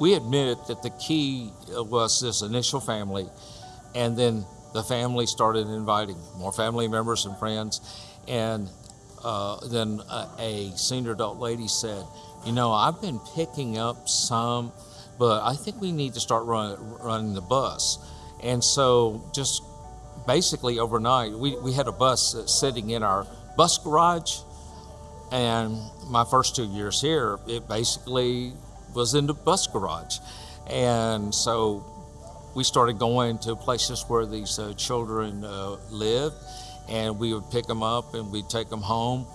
we admitted that the key uh, was this initial family, and then the family started inviting more family members and friends, and uh, then a, a senior adult lady said, "You know, I've been picking up some, but I think we need to start run, running the bus." And so, just basically overnight, we, we had a bus sitting in our bus garage. And my first two years here, it basically was in the bus garage. And so we started going to places where these uh, children uh, lived, and we would pick them up and we'd take them home.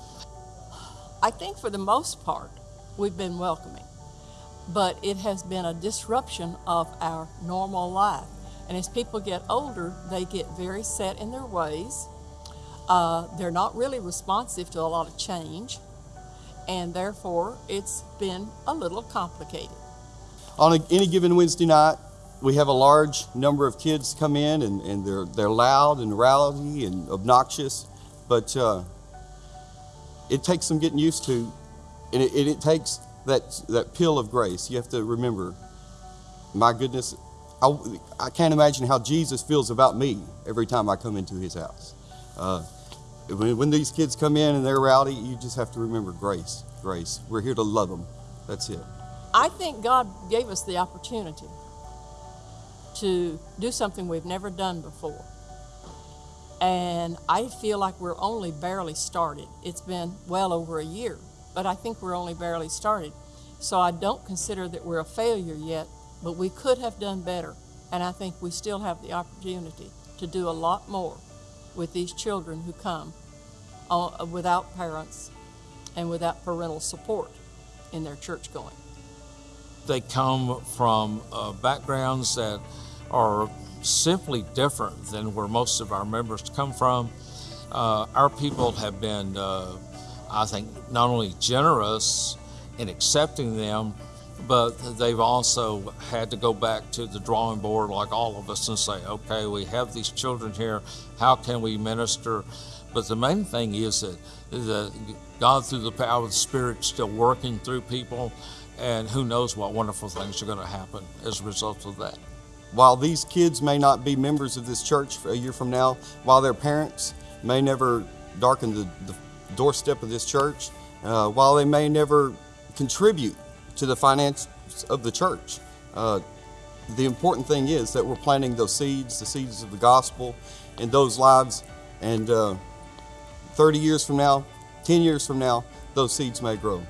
I think for the most part, we've been welcoming, but it has been a disruption of our normal life. And as people get older, they get very set in their ways. Uh, they're not really responsive to a lot of change, and therefore it's been a little complicated. On a, any given Wednesday night, we have a large number of kids come in, and, and they're, they're loud and rowdy and obnoxious, but uh, it takes some getting used to, and it, it, it takes that, that pill of grace. You have to remember, my goodness, I, I can't imagine how Jesus feels about me every time I come into his house. Uh, when, these kids come in and they're rowdy, you just have to remember grace. Grace. We're here to love them. That's it. I think God gave us the opportunity to do something we've never done before. And I feel like we're only barely started. It's been well over a year, but I think we're only barely started. So I don't consider that we're a failure yet, but we could have done better. And I think we still have the opportunity to do a lot more with these children who come uh, without parents and without parental support in their church going. They come from uh, backgrounds that are simply different than where most of our members come from. Uh, our people have been, uh, I think, not only generous in accepting them, but they've also had to go back to the drawing board like all of us and say, okay, we have these children here, how can we minister? But the main thing is that God, through the power of the Spirit, still working through people, and who knows what wonderful things are going to happen as a result of that. While these kids may not be members of this church a year from now, while their parents may never darken the, the doorstep of this church, uh, while they may never contribute to the finance of the church. Uh, the important thing is that we're planting those seeds, the seeds of the gospel, in those lives. And uh, 30 years from now, 10 years from now, those seeds may grow.